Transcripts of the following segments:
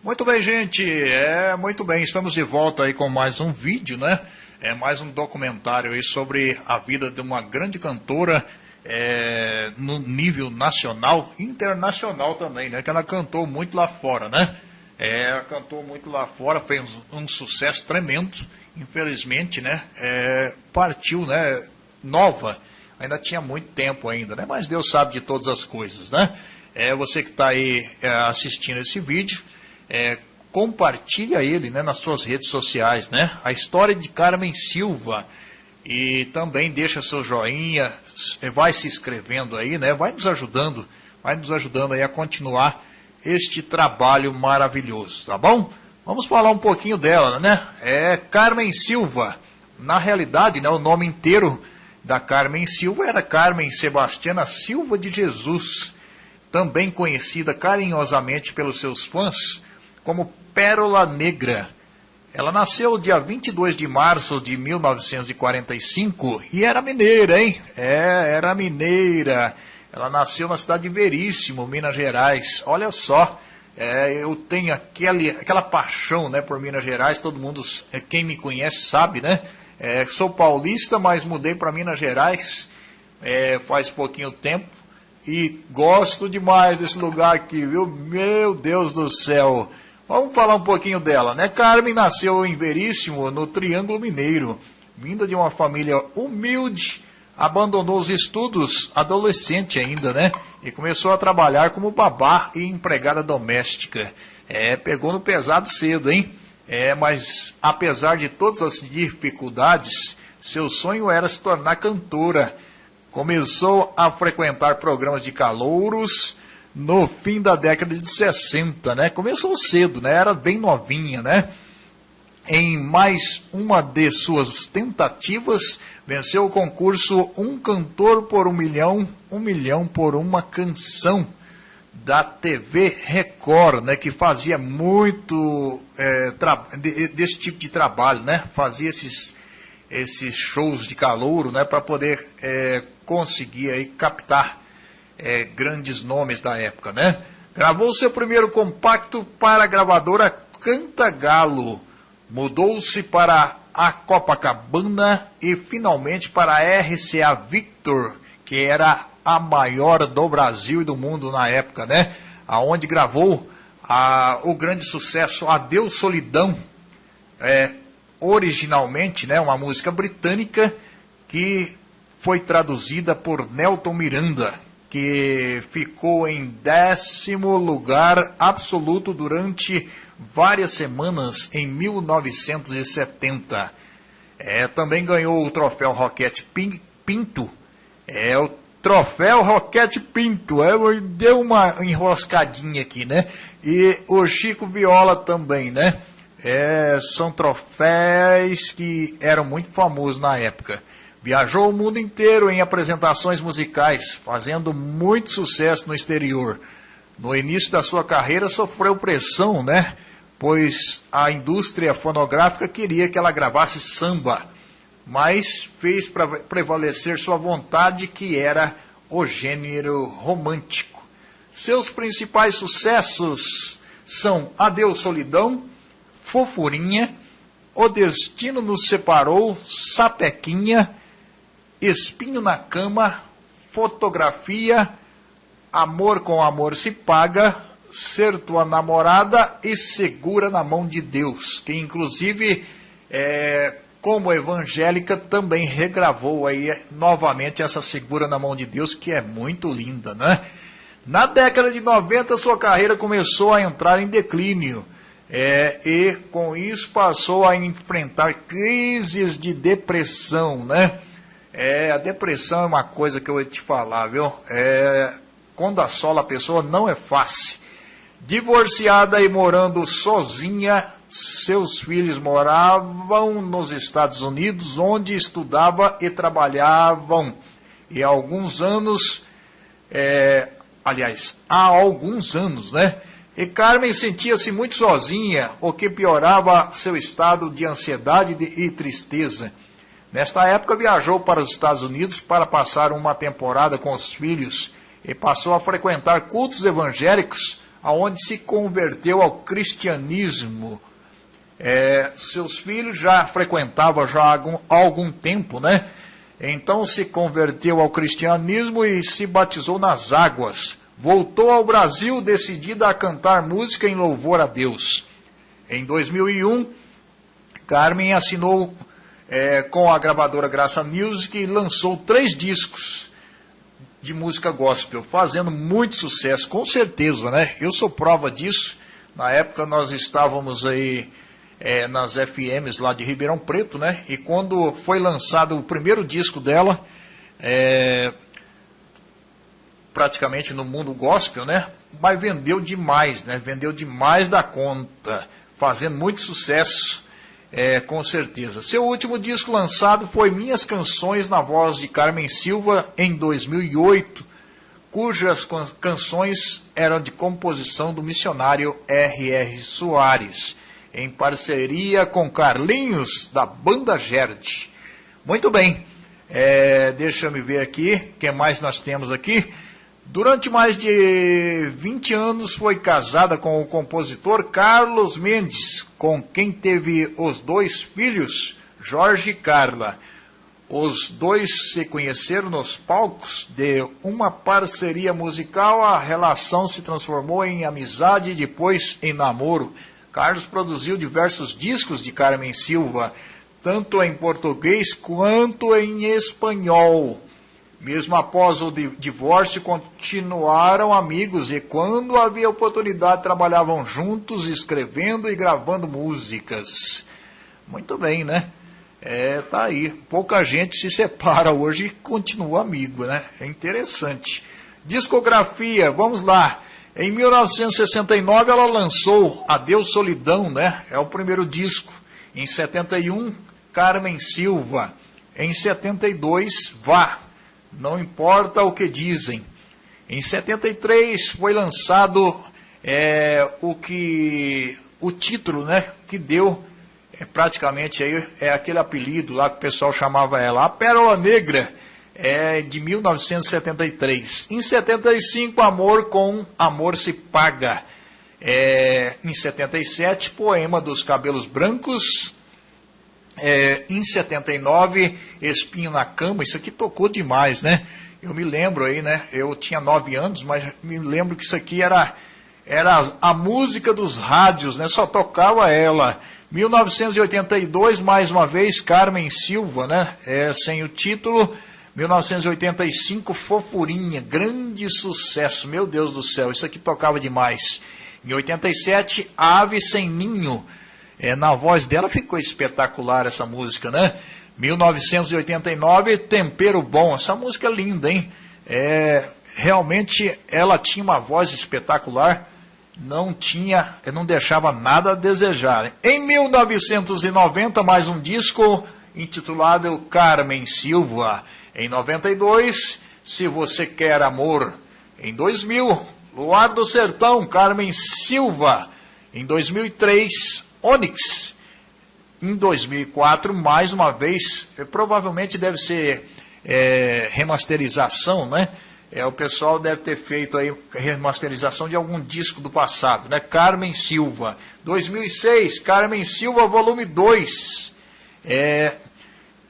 Muito bem, gente. É, muito bem. Estamos de volta aí com mais um vídeo, né? É mais um documentário aí sobre a vida de uma grande cantora é, no nível nacional, internacional também, né? Que ela cantou muito lá fora, né? É, cantou muito lá fora, fez um, um sucesso tremendo. Infelizmente, né? É, partiu, né? Nova. Ainda tinha muito tempo ainda, né? Mas Deus sabe de todas as coisas, né? É, você que está aí é, assistindo esse vídeo, é, compartilha ele né, nas suas redes sociais, né? A história de Carmen Silva. E também deixa seu joinha, vai se inscrevendo aí, né? Vai nos ajudando, vai nos ajudando aí a continuar este trabalho maravilhoso, tá bom? Vamos falar um pouquinho dela, né? É Carmen Silva. Na realidade, né, o nome inteiro da Carmen Silva era Carmen Sebastiana Silva de Jesus, também conhecida carinhosamente pelos seus fãs como Pérola Negra. Ela nasceu dia 22 de março de 1945 e era mineira, hein? É, era mineira. Ela nasceu na cidade de Veríssimo, Minas Gerais. Olha só, é, eu tenho aquele, aquela paixão né, por Minas Gerais, todo mundo, é, quem me conhece sabe, né? É, sou paulista, mas mudei para Minas Gerais é, faz pouquinho tempo e gosto demais desse lugar aqui, viu? Meu Deus do céu! Vamos falar um pouquinho dela, né? Carmen nasceu em Veríssimo, no Triângulo Mineiro. Vinda de uma família humilde, abandonou os estudos adolescente ainda, né? E começou a trabalhar como babá e empregada doméstica. É, pegou no pesado cedo, hein? É, mas apesar de todas as dificuldades, seu sonho era se tornar cantora. Começou a frequentar programas de calouros, no fim da década de 60, né? Começou cedo, né? Era bem novinha, né? Em mais uma de suas tentativas, venceu o concurso Um Cantor por um Milhão, Um Milhão por uma Canção, da TV Record, né? Que fazia muito é, desse tipo de trabalho, né? Fazia esses, esses shows de calouro, né? Para poder é, conseguir aí captar é, grandes nomes da época, né? Gravou seu primeiro compacto para a gravadora Cantagalo, mudou-se para a Copacabana e finalmente para a RCA Victor, que era a maior do Brasil e do mundo na época, né? Aonde gravou a, o grande sucesso Adeus Solidão, é, originalmente, né, uma música britânica que foi traduzida por Nelton Miranda, que ficou em décimo lugar absoluto durante várias semanas em 1970. É, também ganhou o troféu Roquete Pinto. É o troféu Roquete Pinto. É, deu uma enroscadinha aqui, né? E o Chico Viola também, né? É, são troféus que eram muito famosos na época. Viajou o mundo inteiro em apresentações musicais, fazendo muito sucesso no exterior. No início da sua carreira sofreu pressão, né? Pois a indústria fonográfica queria que ela gravasse samba, mas fez prevalecer sua vontade, que era o gênero romântico. Seus principais sucessos são Adeus Solidão, Fofurinha, O Destino nos Separou, Sapequinha, Espinho na Cama, Fotografia, Amor com Amor se Paga, Ser Tua Namorada e Segura na Mão de Deus, que inclusive, é, como evangélica, também regravou aí novamente essa Segura na Mão de Deus, que é muito linda, né? Na década de 90, sua carreira começou a entrar em declínio. É, e com isso passou a enfrentar crises de depressão, né? É, a depressão é uma coisa que eu vou te falar, viu? É, quando assola a pessoa não é fácil. Divorciada e morando sozinha, seus filhos moravam nos Estados Unidos, onde estudava e trabalhavam. E há alguns anos, é, aliás, há alguns anos, né? E Carmen sentia-se muito sozinha, o que piorava seu estado de ansiedade e tristeza. Nesta época, viajou para os Estados Unidos para passar uma temporada com os filhos e passou a frequentar cultos evangélicos, aonde se converteu ao cristianismo. É, seus filhos já frequentavam já há algum, há algum tempo, né? Então se converteu ao cristianismo e se batizou nas águas. Voltou ao Brasil decidida a cantar música em louvor a Deus. Em 2001, Carmen assinou é, com a gravadora Graça Music lançou três discos de música gospel, fazendo muito sucesso, com certeza, né? Eu sou prova disso. Na época nós estávamos aí é, nas FMs lá de Ribeirão Preto, né? E quando foi lançado o primeiro disco dela, é, praticamente no mundo gospel, né? Mas vendeu demais, né? Vendeu demais da conta, fazendo muito sucesso. É, com certeza. Seu último disco lançado foi Minhas Canções na voz de Carmen Silva em 2008, cujas canções eram de composição do missionário R.R. Soares, em parceria com Carlinhos da Banda Gerd. Muito bem, é, deixa eu ver aqui, o que mais nós temos aqui? Durante mais de 20 anos foi casada com o compositor Carlos Mendes, com quem teve os dois filhos, Jorge e Carla. Os dois se conheceram nos palcos de uma parceria musical, a relação se transformou em amizade e depois em namoro. Carlos produziu diversos discos de Carmen Silva, tanto em português quanto em espanhol. Mesmo após o divórcio, continuaram amigos e, quando havia oportunidade, trabalhavam juntos, escrevendo e gravando músicas. Muito bem, né? É, tá aí. Pouca gente se separa hoje e continua amigo, né? É interessante. Discografia, vamos lá. Em 1969 ela lançou Adeus Solidão, né? É o primeiro disco. Em 71, Carmen Silva. Em 72, Vá. Não importa o que dizem. Em 73 foi lançado é, o que o título, né, que deu é, praticamente aí é aquele apelido lá que o pessoal chamava ela, a Pérola Negra, é de 1973. Em 75, Amor com Amor se paga. É, em 77, Poema dos Cabelos Brancos, é, em 79, Espinho na Cama, isso aqui tocou demais, né? Eu me lembro aí, né? Eu tinha nove anos, mas me lembro que isso aqui era, era a música dos rádios, né? Só tocava ela. 1982, mais uma vez, Carmen Silva, né? É, sem o título. 1985, Fofurinha, grande sucesso, meu Deus do céu, isso aqui tocava demais. Em 87, Ave Sem Ninho, é, na voz dela ficou espetacular essa música, né? 1989, Tempero Bom. Essa música é linda, hein? É, realmente ela tinha uma voz espetacular, não tinha, não deixava nada a desejar. Em 1990, mais um disco intitulado Carmen Silva. Em 92, Se Você Quer Amor. Em 2000, Luar do Sertão, Carmen Silva. Em 2003, Onix, em 2004, mais uma vez, é, provavelmente deve ser é, remasterização, né? É, o pessoal deve ter feito aí remasterização de algum disco do passado, né? Carmen Silva. 2006, Carmen Silva, volume 2. É,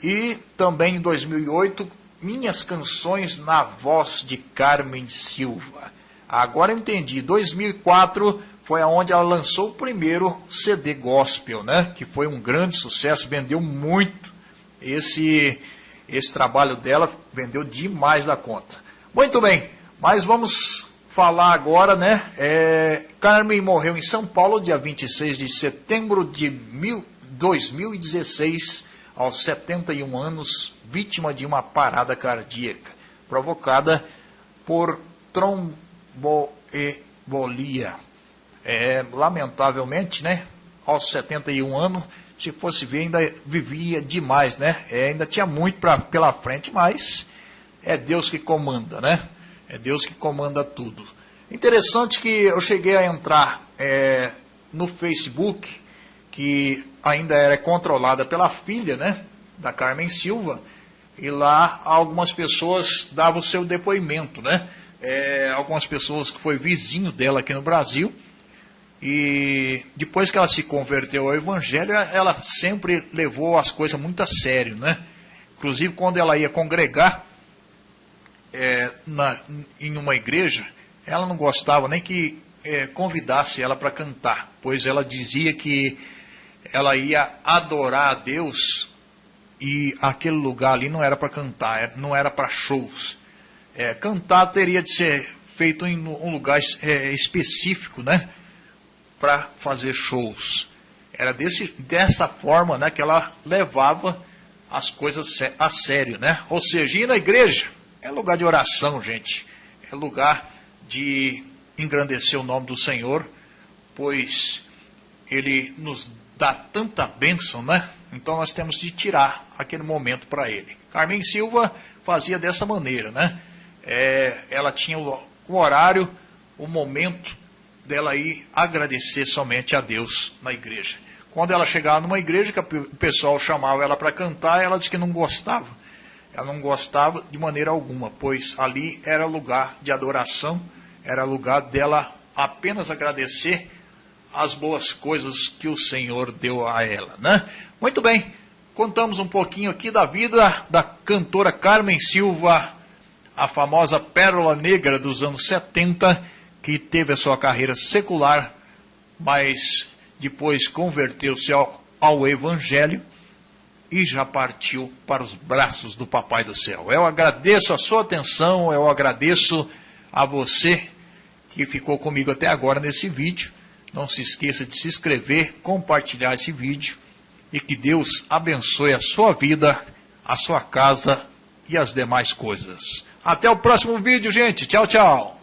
e também em 2008, Minhas Canções na Voz de Carmen Silva. Agora eu entendi. 2004, foi aonde ela lançou o primeiro CD gospel, né? Que foi um grande sucesso, vendeu muito. Esse esse trabalho dela vendeu demais da conta. Muito bem, mas vamos falar agora, né? É, Carmen morreu em São Paulo dia 26 de setembro de mil, 2016, aos 71 anos, vítima de uma parada cardíaca provocada por tromboembolia é, lamentavelmente, né, aos 71 anos, se fosse ver, ainda vivia demais, né? É, ainda tinha muito pra, pela frente, mas é Deus que comanda, né? É Deus que comanda tudo. Interessante que eu cheguei a entrar é, no Facebook, que ainda era controlada pela filha, né? Da Carmen Silva, e lá algumas pessoas davam o seu depoimento, né? é, algumas pessoas que foi vizinho dela aqui no Brasil. E depois que ela se converteu ao Evangelho, ela sempre levou as coisas muito a sério, né? Inclusive, quando ela ia congregar é, na, em uma igreja, ela não gostava nem que é, convidasse ela para cantar, pois ela dizia que ela ia adorar a Deus e aquele lugar ali não era para cantar, é, não era para shows. É, cantar teria de ser feito em um lugar é, específico, né? Para fazer shows. Era desse, dessa forma né, que ela levava as coisas a sério, né? Ou seja, ir na igreja é lugar de oração, gente. É lugar de engrandecer o nome do Senhor, pois Ele nos dá tanta bênção, né? Então nós temos de tirar aquele momento para Ele. Carmen Silva fazia dessa maneira, né? é, ela tinha o, o horário, o momento dela ir agradecer somente a Deus na igreja. Quando ela chegava numa igreja que o pessoal chamava ela para cantar, ela disse que não gostava. Ela não gostava de maneira alguma, pois ali era lugar de adoração, era lugar dela apenas agradecer as boas coisas que o Senhor deu a ela, né? Muito bem, contamos um pouquinho aqui da vida da cantora Carmen Silva a famosa Pérola Negra dos anos 70, que teve a sua carreira secular, mas depois converteu-se ao, ao Evangelho e já partiu para os braços do Papai do Céu. Eu agradeço a sua atenção, eu agradeço a você que ficou comigo até agora nesse vídeo. Não se esqueça de se inscrever, compartilhar esse vídeo e que Deus abençoe a sua vida, a sua casa e as demais coisas. Até o próximo vídeo, gente. Tchau, tchau.